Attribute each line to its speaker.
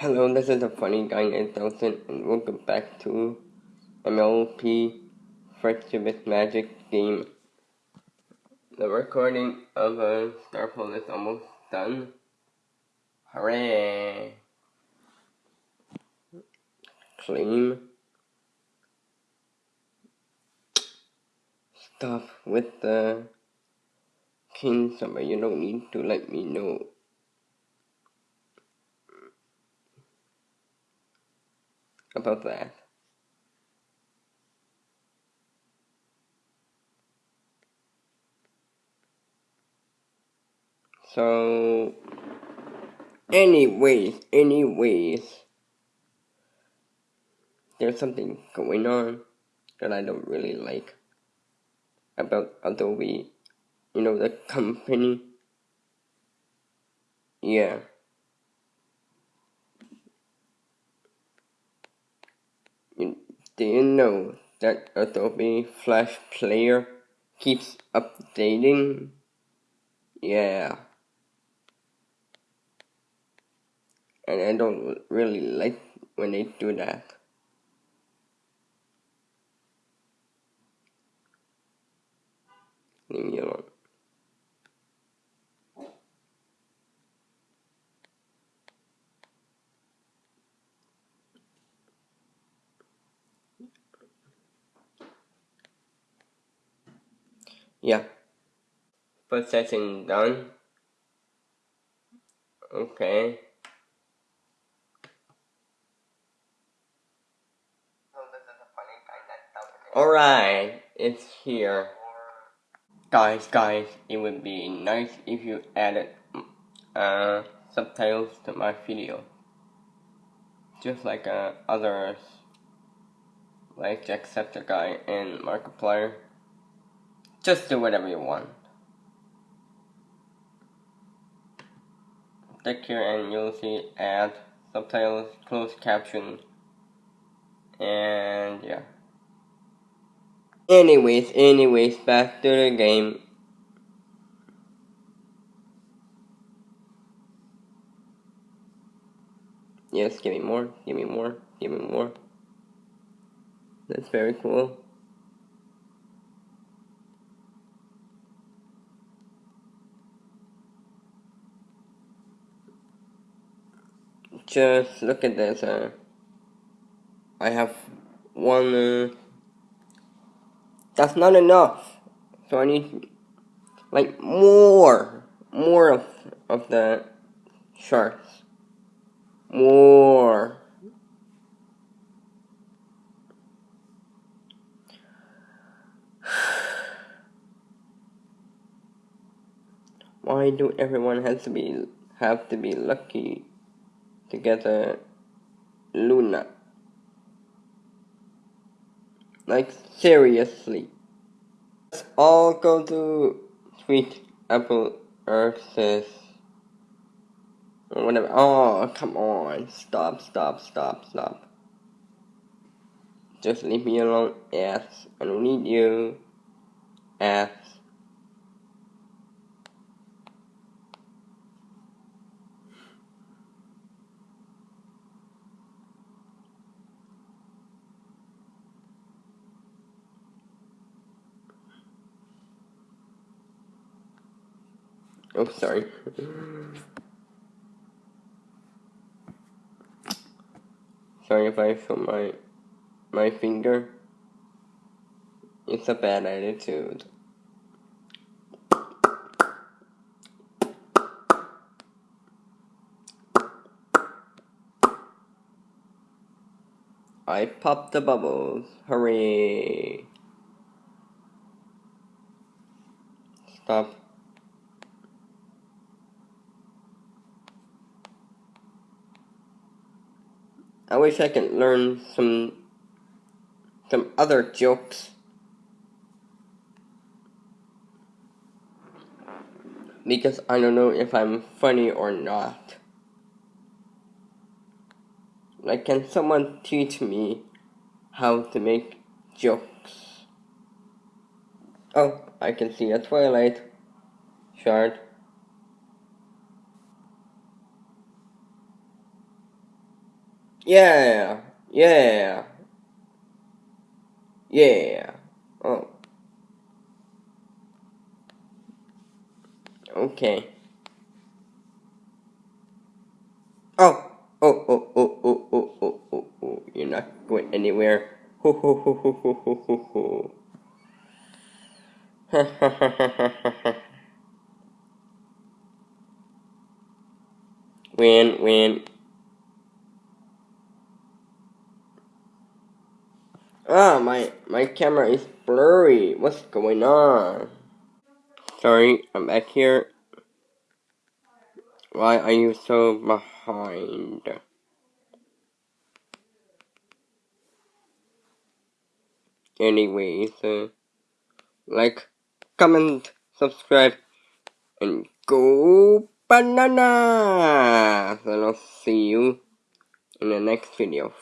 Speaker 1: Hello, this is the funny guy 8000 and welcome back to MLP Friendship Magic game. The recording of a Star Pool is almost done. Hooray! Claim. Stuff with the king but you don't need to let me know. About that. So, anyways, anyways, there's something going on that I don't really like about Adobe, you know, the company. Yeah. Do you know that Adobe Flash Player keeps updating? Yeah. And I don't really like when they do that. Leave me alone. Yeah. Processing done. Okay. Alright, it's here. Guys, guys, it would be nice if you added uh, subtitles to my video. Just like uh, others, like Jacksepticeye and Markiplier. Just do whatever you want. Click here and you'll see add subtitles, closed caption, and yeah. Anyways, anyways, back to the game. Yes, give me more, give me more, give me more. That's very cool. Just look at this. Uh, I have one. Uh, that's not enough. So I need like more, more of of the shards. More. Why do everyone has to be have to be lucky? To get a Luna. Like seriously. Let's all go to Sweet Apple Acres or whatever. Oh, come on. Stop, stop, stop, stop. Just leave me alone, ass. I don't need you, ass. Oh, sorry. sorry if I show my my finger. It's a bad attitude. I popped the bubbles. Hooray! Stop. I wish I could learn some some other jokes. Because I don't know if I'm funny or not. Like, can someone teach me how to make jokes? Oh, I can see a twilight shard. Yeah, yeah, yeah. Oh. Okay. Oh, oh, oh, oh, oh, oh, oh, oh, oh, oh. You're not going anywhere. Ho, ho, ho, ho, ho, ho, ho, ho. Ha, ha, ha, ha, ha, ha. Win, win. Ah, my, my camera is blurry. What's going on? Sorry, I'm back here. Why are you so behind? Anyways, uh, like, comment, subscribe, and go banana! And I'll see you in the next video.